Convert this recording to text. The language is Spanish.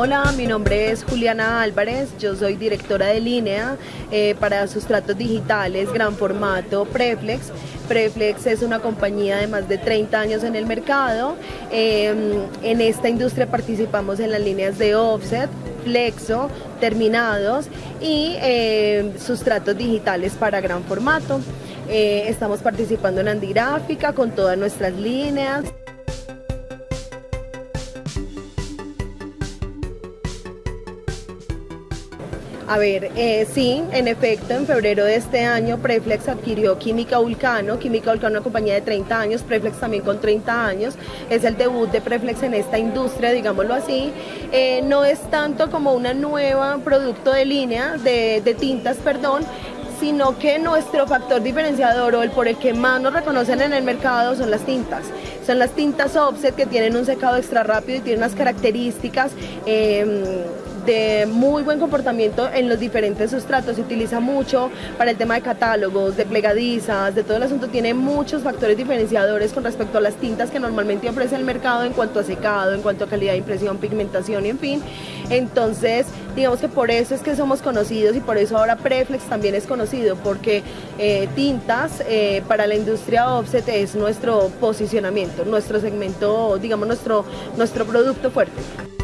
Hola, mi nombre es Juliana Álvarez, yo soy directora de línea eh, para sustratos digitales, gran formato, Preflex. Preflex es una compañía de más de 30 años en el mercado. Em, en esta industria participamos en las líneas de offset, flexo, terminados y em, sustratos digitales para gran formato. Eh, estamos participando en Andigráfica con todas nuestras líneas. A ver, eh, sí, en efecto, en febrero de este año Preflex adquirió Química Vulcano, Química Vulcano una compañía de 30 años, Preflex también con 30 años, es el debut de Preflex en esta industria, digámoslo así. Eh, no es tanto como una nueva producto de línea, de, tintas, perdón, sino que nuestro factor diferenciador o el por el que más nos reconocen en el mercado son las tintas. Son las tintas offset que tienen un secado extra rápido y tienen unas características eh, de muy buen comportamiento en los diferentes sustratos, se utiliza mucho para el tema de catálogos, de plegadizas, de todo el asunto, tiene muchos factores diferenciadores con respecto a las tintas que normalmente ofrece el mercado en cuanto a secado, en cuanto a calidad de impresión, pigmentación y en fin. Entonces, digamos que por eso es que somos conocidos y por eso ahora Preflex también es conocido, porque eh, tintas eh, para la industria offset es nuestro posicionamiento, nuestro segmento, digamos nuestro, nuestro producto fuerte.